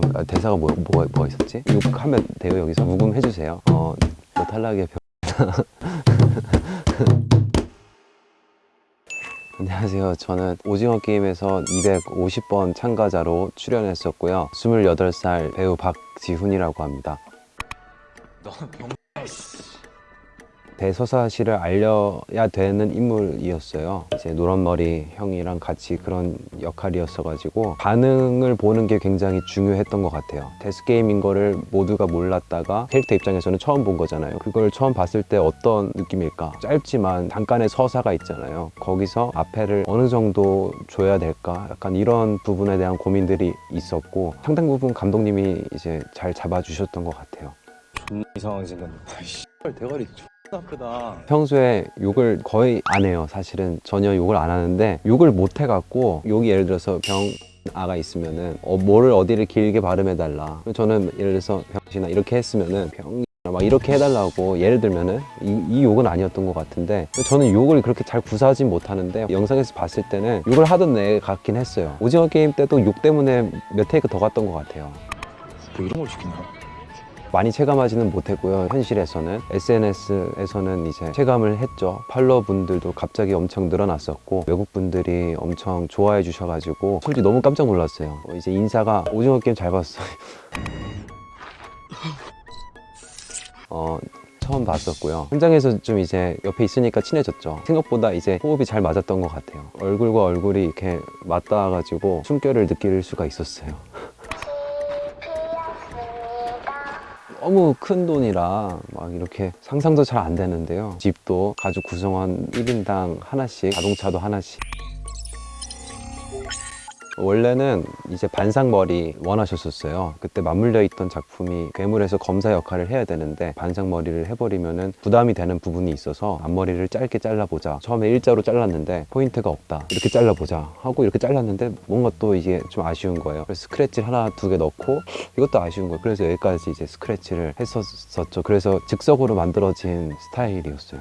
잠깐만. 아, 대사가 뭐, 뭐, 뭐가 있었지? 욕하면 돼요 여기서? 묵음해주세요. 어, 너 탈락의 병 안녕하세요. 저는 오징어 게임에서 250번 참가자로 출연했었고요. 28살 배우 박지훈이라고 합니다. 너는 병 대서사시를 알려야 되는 인물이었어요. 이제 노란머리 형이랑 같이 그런 역할이었어 가지고 반응을 보는 게 굉장히 중요했던 것 같아요. 데스게임인 거를 모두가 몰랐다가 캐릭터 입장에서는 처음 본 거잖아요. 그걸 처음 봤을 때 어떤 느낌일까? 짧지만 잠깐의 서사가 있잖아요. 거기서 앞에를 어느 정도 줘야 될까? 약간 이런 부분에 대한 고민들이 있었고 상당 부분 감독님이 이제 잘 잡아주셨던 것 같아요. 생겼네 아이씨 대가리 아프다 평소에 욕을 거의 안 해요. 사실은 전혀 욕을 안 하는데 욕을 못 해갖고 욕이 예를 들어서 병 아가 있으면은 어, 뭐를 어디를 길게 발음해 달라. 저는 예를 들어서 병신아 이렇게 했으면은 병 막 이렇게 해달라고 예를 들면은 이, 이 욕은 아니었던 것 같은데 저는 욕을 그렇게 잘 구사하진 못하는데 영상에서 봤을 때는 욕을 하던 애 같긴 했어요. 오징어 게임 때도 욕 때문에 몇 테이크 더 갔던 것 같아요. 뭐 이런 걸 시키나 많이 체감하지는 못했고요. 현실에서는 SNS에서는 이제 체감을 했죠. 팔로워 분들도 갑자기 엄청 늘어났었고 외국 분들이 엄청 좋아해 주셔가지고 솔직히 너무 깜짝 놀랐어요. 어, 이제 인사가 오징어 게임 잘 봤어 어 처음 봤었고요. 현장에서 좀 이제 옆에 있으니까 친해졌죠. 생각보다 이제 호흡이 잘 맞았던 것 같아요. 얼굴과 얼굴이 이렇게 맞닿아가지고 숨결을 느낄 수가 있었어요 너무 큰 돈이라 막 이렇게 상상도 잘 안 되는데요. 집도 가족 구성원 1인당 하나씩 자동차도 하나씩 원래는 이제 반상머리 원하셨었어요. 그때 맞물려 있던 작품이 괴물에서 검사 역할을 해야 되는데 반상머리를 해버리면 부담이 되는 부분이 있어서 앞머리를 짧게 잘라보자. 처음에 일자로 잘랐는데 포인트가 없다. 이렇게 잘라보자 하고 이렇게 잘랐는데 뭔가 또 이게 좀 아쉬운 거예요. 그래서 스크래치를 하나 두 개 넣고 이것도 아쉬운 거예요. 그래서 여기까지 이제 스크래치를 했었었죠. 그래서 즉석으로 만들어진 스타일이었어요.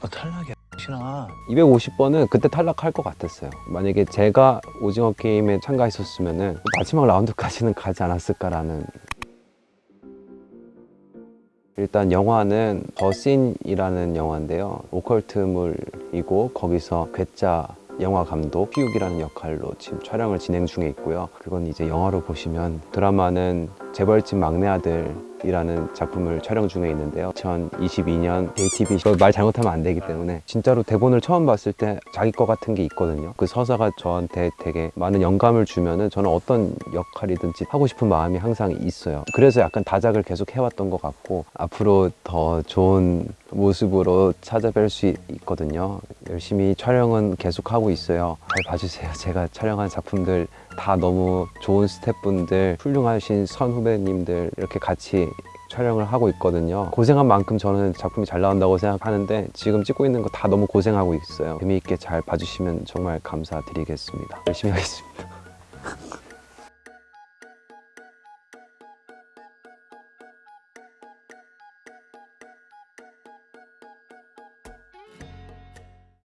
너 탈락이야 신아 250번은 그때 탈락할 것 같았어요. 만약에 제가 오징어 게임에 참가했었으면 마지막 라운드까지는 가지 않았을까라는. 일단 영화는 더씬이라는 영화인데요. 오컬트물이고 거기서 괴짜 영화 감독 피욱이라는 역할로 지금 촬영을 진행 중에 있고요. 그건 이제 영화로 보시면 드라마는 재벌집 막내 아들이라는 작품을 촬영 중에 있는데요. 2022년 JTBC 이거 말 잘못하면 안 되기 때문에 진짜로 대본을 처음 봤을 때 자기 거 같은 게 있거든요. 그 서사가 저한테 되게 많은 영감을 주면 은 저는 어떤 역할이든지 하고 싶은 마음이 항상 있어요. 그래서 약간 다작을 계속 해왔던 것 같고 앞으로 더 좋은 모습으로 찾아뵐 수 있거든요. 열심히 촬영은 계속 하고 있어요. 잘 봐주세요. 제가 촬영한 작품들 다 너무 좋은 스태프분들 훌륭하신 선 후배님들 이렇게 같이 촬영을 하고 있거든요. 고생한 만큼 저는 작품이 잘 나온다고 생각하는데 지금 찍고 있는 거 다 너무 고생하고 있어요. 재미있게 잘 봐주시면 정말 감사드리겠습니다. 열심히 하겠습니다